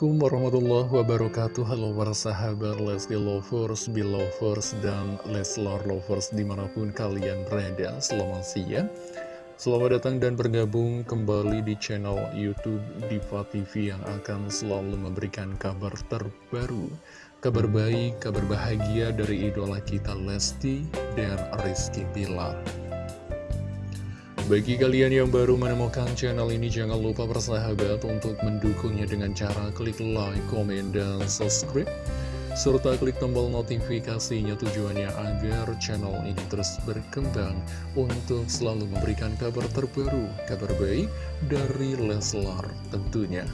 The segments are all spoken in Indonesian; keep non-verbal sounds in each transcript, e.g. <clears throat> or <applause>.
Assalamualaikum warahmatullahi wabarakatuh. Halo para sahabat Lesti Lovers, Belovers, dan Leslar Lovers di mana pun kalian berada. Selamat siang. Selamat datang dan bergabung kembali di channel Youtube Diva TV yang akan selalu memberikan kabar terbaru Kabar baik, kabar bahagia dari idola kita Lesti dan Rizky Pilar bagi kalian yang baru menemukan channel ini, jangan lupa bersahabat untuk mendukungnya dengan cara klik like, komen, dan subscribe. Serta klik tombol notifikasinya tujuannya agar channel ini terus berkembang untuk selalu memberikan kabar terbaru, kabar baik dari Leslar tentunya.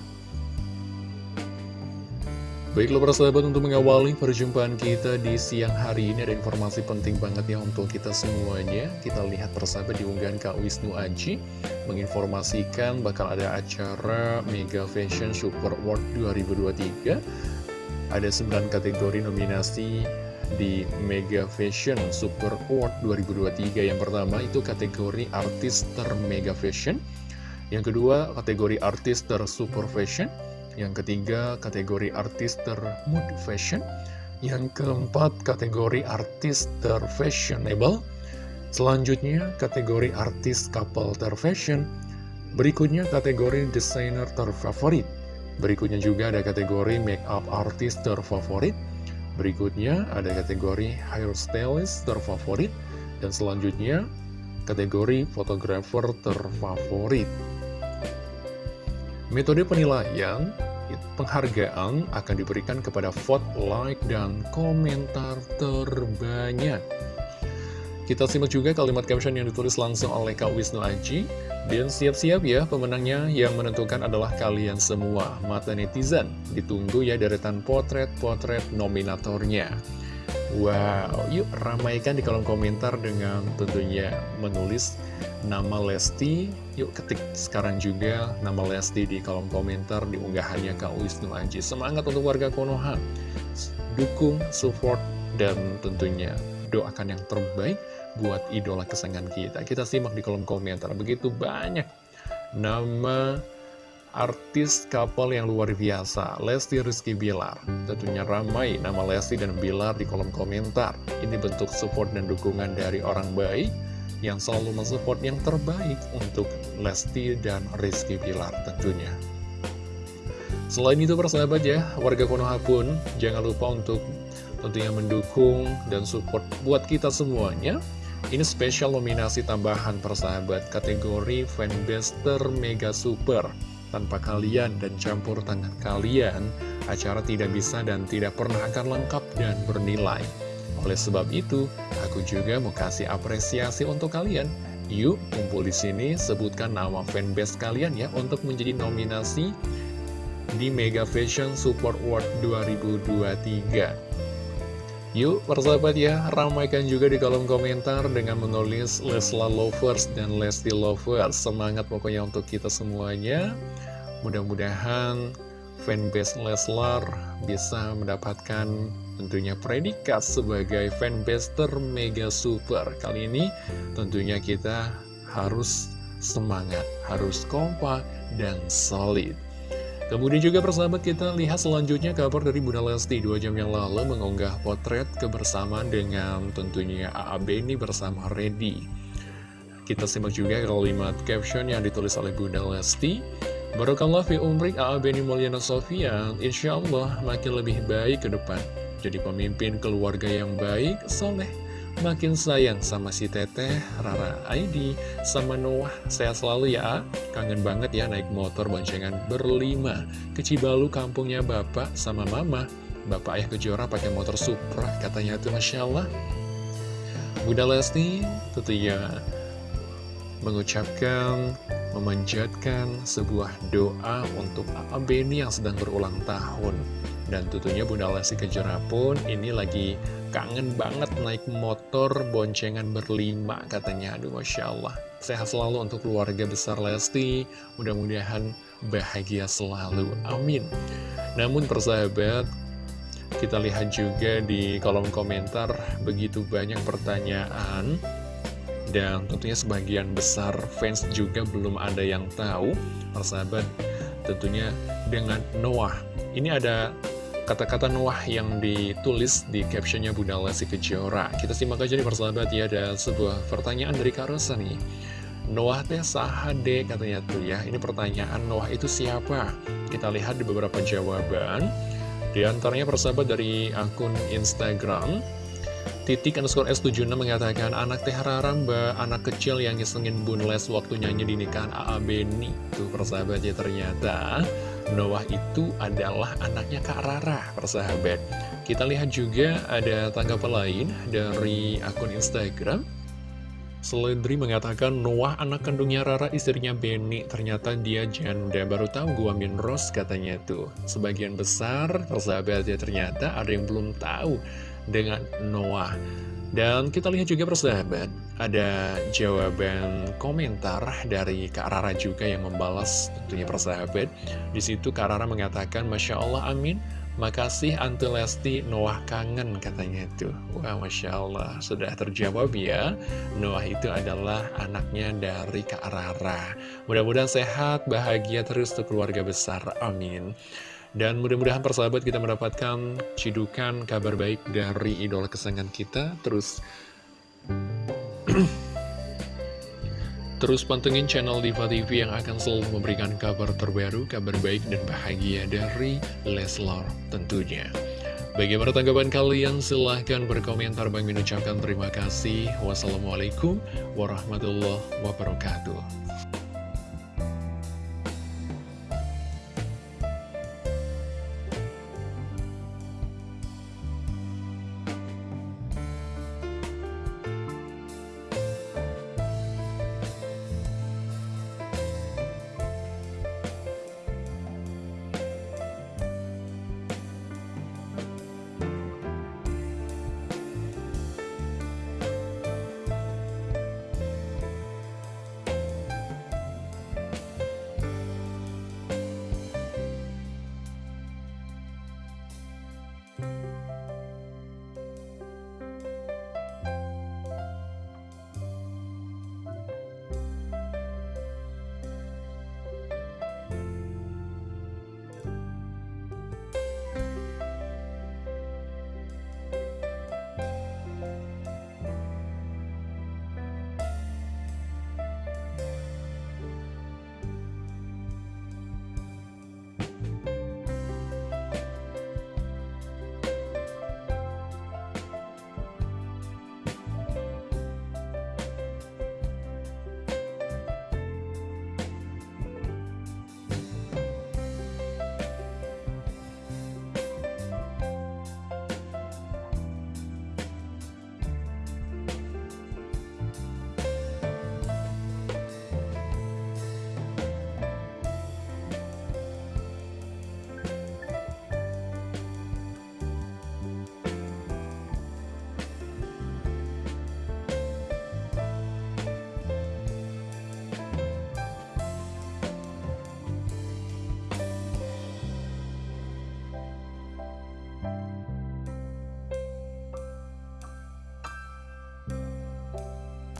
Baiklah para sahabat untuk mengawali perjumpaan kita di siang hari ini ada informasi penting banget ya untuk kita semuanya. Kita lihat persahabat di unggahan Kak Wisnu Aji Menginformasikan bakal ada acara Mega Fashion Super Award 2023 Ada 9 kategori nominasi di Mega Fashion Super Award 2023 Yang pertama itu kategori artis ter Mega Fashion. Yang kedua kategori artis ter Super Fashion yang ketiga, kategori artis ter-mood fashion. Yang keempat, kategori artis ter-fashionable. Selanjutnya, kategori artis couple ter-fashion. Berikutnya, kategori desainer terfavorit. Berikutnya juga ada kategori make-up artis terfavorit. Berikutnya, ada kategori hairstylist terfavorit. Dan selanjutnya, kategori fotografer terfavorit. Metode penilaian penghargaan akan diberikan kepada vote, like, dan komentar terbanyak. Kita simak juga kalimat caption yang ditulis langsung oleh Kak Wisnu Aji. Dan siap-siap ya, pemenangnya yang menentukan adalah kalian semua. Mata netizen, ditunggu ya deretan potret-potret nominatornya. Wow, yuk ramaikan di kolom komentar dengan tentunya menulis nama Lesti. Yuk ketik sekarang juga nama Lesti di kolom komentar di unggahannya Kak Wisnu Aji. Semangat untuk warga Konoha. Dukung, support, dan tentunya doakan yang terbaik buat idola kesayangan kita. Kita simak di kolom komentar. Begitu banyak nama artis couple yang luar biasa Lesti Rizky Bilar Tentunya ramai nama Lesti dan Bilar di kolom komentar Ini bentuk support dan dukungan dari orang baik yang selalu mensupport yang terbaik untuk Lesti dan Rizky Pilar tentunya. Selain itu persahabat ya, warga Konoha pun jangan lupa untuk tentunya mendukung dan support buat kita semuanya. Ini spesial nominasi tambahan persahabat kategori fanbase Mega Super. Tanpa kalian dan campur tangan kalian, acara tidak bisa dan tidak pernah akan lengkap dan bernilai. Oleh sebab itu, aku juga mau kasih apresiasi untuk kalian. Yuk, kumpul di sini, sebutkan nama fanbase kalian ya untuk menjadi nominasi di Mega Fashion Support Award 2023. Yuk, persahabat ya, ramaikan juga di kolom komentar dengan menulis Lesla Lovers dan Lesti Lovers. Semangat pokoknya untuk kita semuanya. Mudah-mudahan fanbase Leslar bisa mendapatkan tentunya predikat sebagai fanbase mega super. Kali ini tentunya kita harus semangat, harus kompak, dan solid. Kemudian juga persahabat kita lihat selanjutnya kabar dari Bunda Lesti dua jam yang lalu mengunggah potret kebersamaan dengan tentunya AAB ini bersama Reddy. Kita simak juga kalimat caption yang ditulis oleh Bunda Lesti. Barokallah fi umrik AAB ini Mulyana Sofian, insya Allah makin lebih baik ke depan jadi pemimpin keluarga yang baik, soleh, makin sayang sama si Teteh, Rara ID, sama Noah. Saya selalu ya, kangen banget ya naik motor boncengan berlima. Ke Cibalu kampungnya bapak sama mama. Bapak ayah kejora pakai motor Supra, katanya tuh Masya Allah. Bunda Lesti tentunya mengucapkan, memanjatkan sebuah doa untuk Beni yang sedang berulang tahun. Dan tentunya Bunda Lesti Kejora pun ini lagi kangen banget naik motor boncengan berlima katanya. Aduh Masya Allah. Sehat selalu untuk keluarga besar Lesti. Mudah-mudahan bahagia selalu. Amin. Namun persahabat, kita lihat juga di kolom komentar begitu banyak pertanyaan. Dan tentunya sebagian besar fans juga belum ada yang tahu. Persahabat, tentunya dengan Noah Ini ada kata-kata Noah yang ditulis di captionnya Bunda Lesti Kejora. Kita simak aja nih persahabat ya, ada sebuah pertanyaan dari Kak Rosa nih. Noah teh sahade katanya tuh ya. Ini pertanyaan Noah itu siapa? Kita lihat di beberapa jawaban. Di antaranya persahabat dari akun Instagram Titik underscore S76 mengatakan Anak teh rara mbak, anak kecil yang ngisengin Bun Les waktu nyanyi di nikahan AA Beni Tuh persahabat ya ternyata Noah itu adalah anaknya Kak Rara persahabat. Kita lihat juga ada tanggapan lain dari akun Instagram. Seledri mengatakan Noah anak kandungnya Rara istrinya Benny. Ternyata dia janda. Baru tahu gua min Rose katanya tuh. Sebagian besar persahabat ya ternyata ada yang belum tahu dengan Noah. Dan kita lihat juga persahabat Ada jawaban komentar dari Kak Rara juga yang membalas tentunya persahabat Di situ Kak Rara mengatakan Masya Allah amin Makasih Ante Lesti, Noah kangen katanya itu. Wah, Masya Allah, sudah terjawab ya. Noah itu adalah anaknya dari Kak Rara. Mudah-mudahan sehat, bahagia terus untuk keluarga besar. Amin. Dan mudah-mudahan persahabat kita mendapatkan cidukan kabar baik dari idola kesayangan kita. Terus... <clears throat> Terus pantengin channel Diva TV yang akan selalu memberikan kabar terbaru, kabar baik dan bahagia dari Leslar tentunya. Bagaimana tanggapan kalian? Silahkan berkomentar. Bang mengucapkan terima kasih. Wassalamualaikum warahmatullahi wabarakatuh.